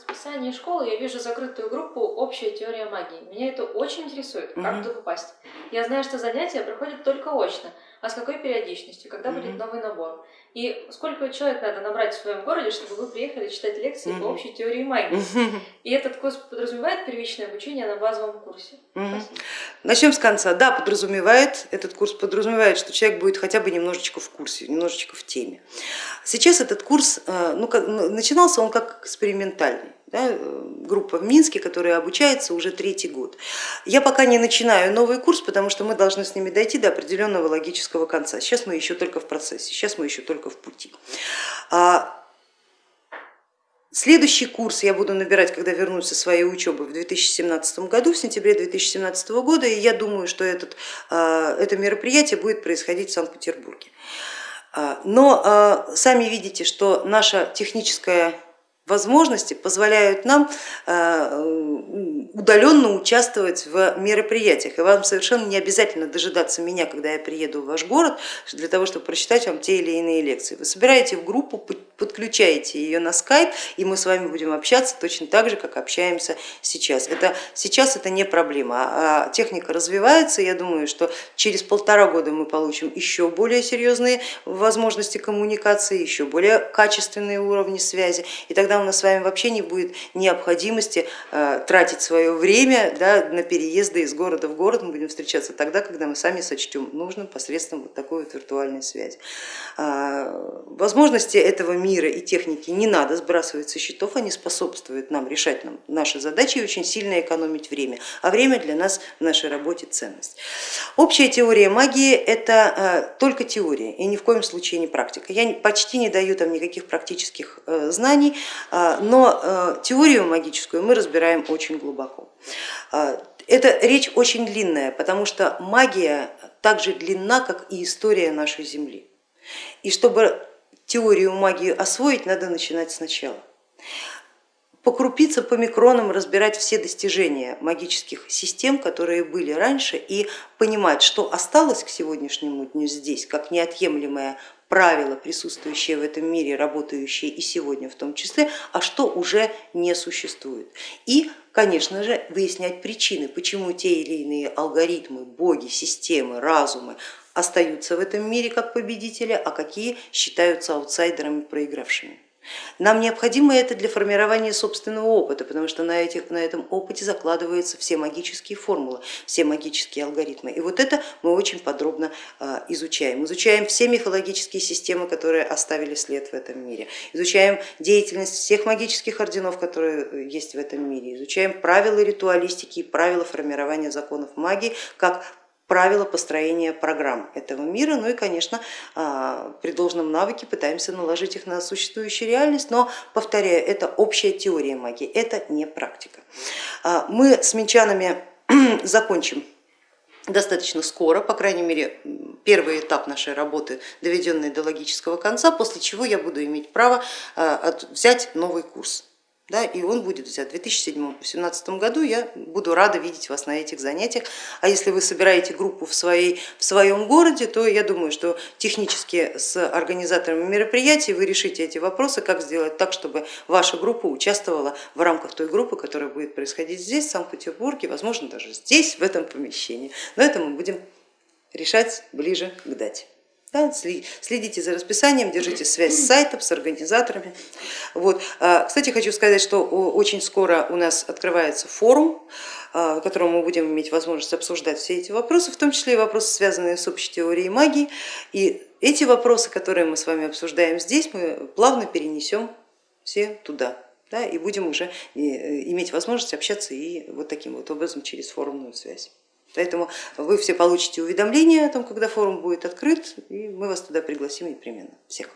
Расписании школы я вижу закрытую группу «Общая теория магии». Меня это очень интересует, как Мгм. туда попасть. Я знаю, что занятия проходят только очно, а с какой периодичностью, когда будет Мгм. новый набор. И сколько человек надо набрать в своем городе, чтобы вы приехали читать лекции по Мгм. общей теории магии. И этот курс подразумевает первичное обучение на базовом курсе. Начнем с конца. Да, подразумевает, этот курс подразумевает, что человек будет хотя бы немножечко в курсе, немножечко в теме. Сейчас этот курс, э, ну, как, начинался он как экспериментальный. Да, э, группа в Минске, которая обучается уже третий год. Я пока не начинаю новый курс, потому что мы должны с ними дойти до определенного логического конца. Сейчас мы еще только в процессе, сейчас мы еще только в пути. Следующий курс я буду набирать, когда вернусь со своей учебы в 2017 году, в сентябре 2017 года, и я думаю, что этот, а, это мероприятие будет происходить в Санкт-Петербурге. А, Но а, сами видите, что наша техническая возможности позволяют нам а, удаленно участвовать в мероприятиях. И вам совершенно не обязательно дожидаться меня, когда я приеду в ваш город, для того, чтобы прочитать вам те или иные лекции. Вы собираете в группу, подключаете ее на скайп, и мы с вами будем общаться точно так же, как общаемся сейчас. Это, сейчас это не проблема, а техника развивается, я думаю, что через полтора года мы получим еще более серьезные возможности коммуникации, еще более качественные уровни связи, и тогда у нас с вами вообще не будет необходимости э, тратить свое время да, на переезды из города в город, мы будем встречаться тогда, когда мы сами сочтем нужным посредством вот такой вот виртуальной связи. А, возможности этого мира и техники не надо сбрасывать со счетов, они способствуют нам решать нам наши задачи и очень сильно экономить время, а время для нас в нашей работе ценность. Общая теория магии это только теория и ни в коем случае не практика. Я почти не даю там никаких практических знаний, но теорию магическую мы разбираем очень глубоко. Это речь очень длинная, потому что магия так же длинна, как и история нашей Земли. И чтобы теорию магии освоить, надо начинать сначала. По крупицам, по микронам разбирать все достижения магических систем, которые были раньше, и понимать, что осталось к сегодняшнему дню здесь, как неотъемлемое правило, присутствующее в этом мире, работающее и сегодня в том числе, а что уже не существует. И, конечно же, выяснять причины, почему те или иные алгоритмы, боги, системы, разумы остаются в этом мире как победители, а какие считаются аутсайдерами, проигравшими. Нам необходимо это для формирования собственного опыта, потому что на, этих, на этом опыте закладываются все магические формулы, все магические алгоритмы. И вот это мы очень подробно изучаем. Изучаем все мифологические системы, которые оставили след в этом мире. Изучаем деятельность всех магических орденов, которые есть в этом мире. Изучаем правила ритуалистики и правила формирования законов магии как правила построения программ этого мира, ну и, конечно, при должном навыке пытаемся наложить их на существующую реальность, но, повторяю, это общая теория магии, это не практика. Мы с минчанами закончим достаточно скоро, по крайней мере, первый этап нашей работы, доведенный до логического конца, после чего я буду иметь право взять новый курс да, и он будет взят в 2017 году. Я буду рада видеть вас на этих занятиях. А если вы собираете группу в, своей, в своем городе, то я думаю, что технически с организаторами мероприятий вы решите эти вопросы, как сделать так, чтобы ваша группа участвовала в рамках той группы, которая будет происходить здесь, в Санкт-Петербурге, возможно даже здесь, в этом помещении. Но это мы будем решать ближе к дате. Да, следите за расписанием, держите связь с сайтом, с организаторами. Вот. Кстати, хочу сказать, что очень скоро у нас открывается форум, в котором мы будем иметь возможность обсуждать все эти вопросы, в том числе и вопросы, связанные с общей теорией магии. И эти вопросы, которые мы с вами обсуждаем здесь, мы плавно перенесем все туда. Да, и будем уже иметь возможность общаться и вот таким вот образом через форумную связь. Поэтому вы все получите уведомления о том, когда форум будет открыт, и мы вас туда пригласим непременно. Всех.